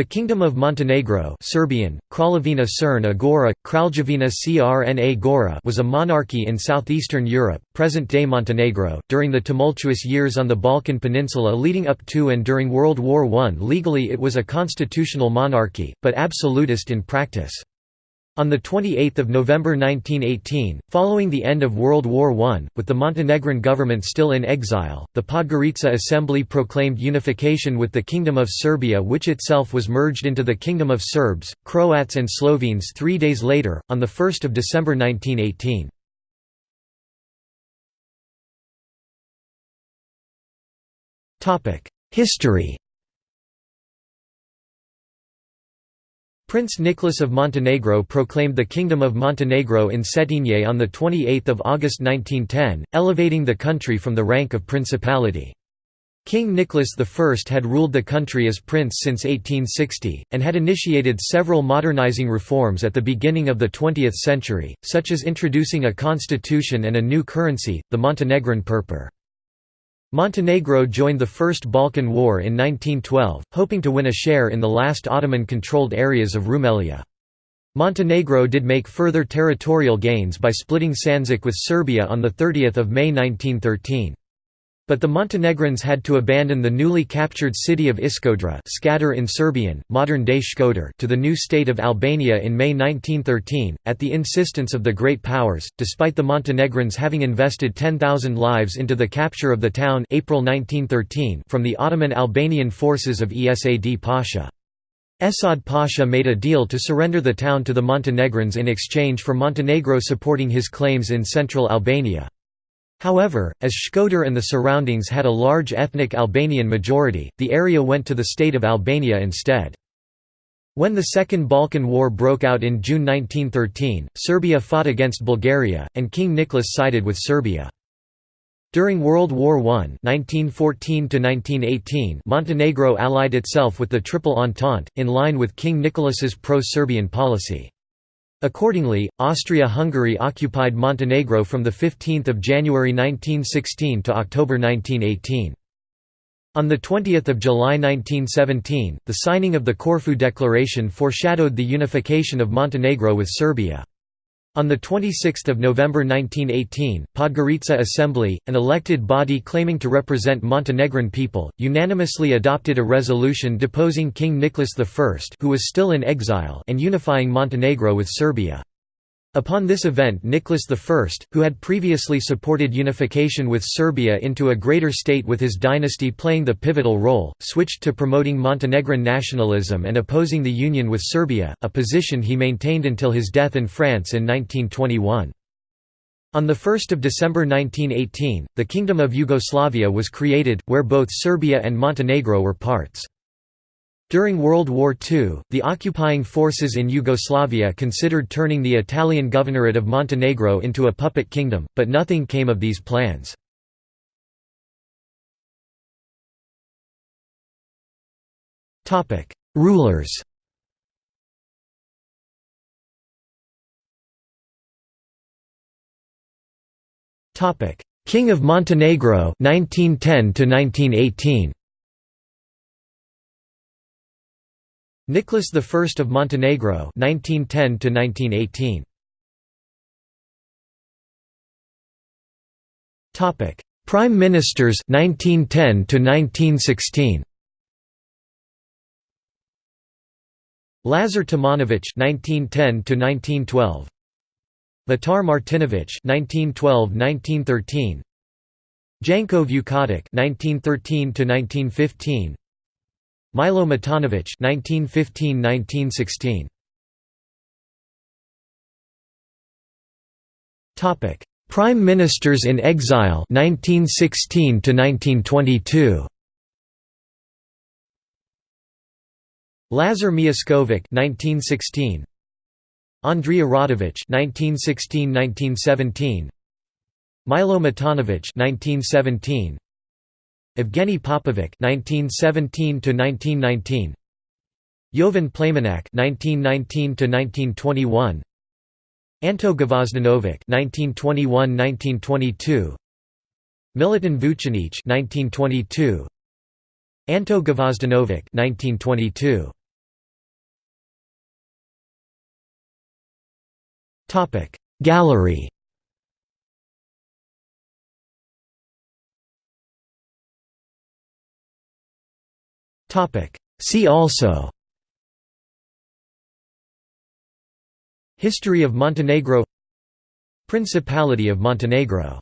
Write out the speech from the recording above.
The Kingdom of Montenegro Serbian, Kraljevina Crna Gora, Kraljevina Crna Gora was a monarchy in southeastern Europe, present-day Montenegro, during the tumultuous years on the Balkan Peninsula leading up to and during World War I legally it was a constitutional monarchy, but absolutist in practice. On 28 November 1918, following the end of World War I, with the Montenegrin government still in exile, the Podgorica Assembly proclaimed unification with the Kingdom of Serbia which itself was merged into the Kingdom of Serbs, Croats and Slovenes three days later, on 1 December 1918. History Prince Nicholas of Montenegro proclaimed the Kingdom of Montenegro in Cetinje on 28 August 1910, elevating the country from the rank of principality. King Nicholas I had ruled the country as prince since 1860, and had initiated several modernizing reforms at the beginning of the 20th century, such as introducing a constitution and a new currency, the Montenegrin purpur. Montenegro joined the First Balkan War in 1912, hoping to win a share in the last Ottoman-controlled areas of Rumelia. Montenegro did make further territorial gains by splitting Sandžak with Serbia on 30 May 1913. But the Montenegrins had to abandon the newly captured city of Iskodra Skadar in Serbian, modern-day Shkodër to the new state of Albania in May 1913, at the insistence of the Great Powers, despite the Montenegrins having invested 10,000 lives into the capture of the town April 1913 from the Ottoman Albanian forces of Esad Pasha. Esad Pasha made a deal to surrender the town to the Montenegrins in exchange for Montenegro supporting his claims in central Albania. However, as Shkodër and the surroundings had a large ethnic Albanian majority, the area went to the state of Albania instead. When the Second Balkan War broke out in June 1913, Serbia fought against Bulgaria, and King Nicholas sided with Serbia. During World War I 1914 Montenegro allied itself with the Triple Entente, in line with King Nicholas's pro-Serbian policy. Accordingly, Austria-Hungary occupied Montenegro from 15 January 1916 to October 1918. On 20 July 1917, the signing of the Corfu Declaration foreshadowed the unification of Montenegro with Serbia. On 26 November 1918, Podgorica Assembly, an elected body claiming to represent Montenegrin people, unanimously adopted a resolution deposing King Nicholas I who was still in exile and unifying Montenegro with Serbia. Upon this event Nicholas I, who had previously supported unification with Serbia into a greater state with his dynasty playing the pivotal role, switched to promoting Montenegrin nationalism and opposing the union with Serbia, a position he maintained until his death in France in 1921. On 1 December 1918, the Kingdom of Yugoslavia was created, where both Serbia and Montenegro were parts. During World War II, the occupying forces in Yugoslavia considered turning the Italian governorate of Montenegro into a puppet kingdom, but nothing came of these plans. Rulers King of Montenegro 1910 to 1918 Nicholas I of Montenegro 1910 to 1918 Topic Prime Ministers 1910 to 1916 Lazar Tomanovic 1910 to 1912 Mitar Martinovic 1912-1913 Janko Vukotic 1913 to 1915 Milo Matanovic (1915–1916). Topic: Prime Ministers in exile 1916 to 1922. Lazar Mijuskovic 1916. Andrija Radovic 1916–1917. Milo Matanovic 1917. Evgeny Popovic (1917–1919), Jovan Plamenac (1919–1921), Anto Gvozdenovic (1921–1922), Milutin Vucinic (1922), Anto Gvozdenovic (1922). Topic Gallery. See also. History of Montenegro. Principality of Montenegro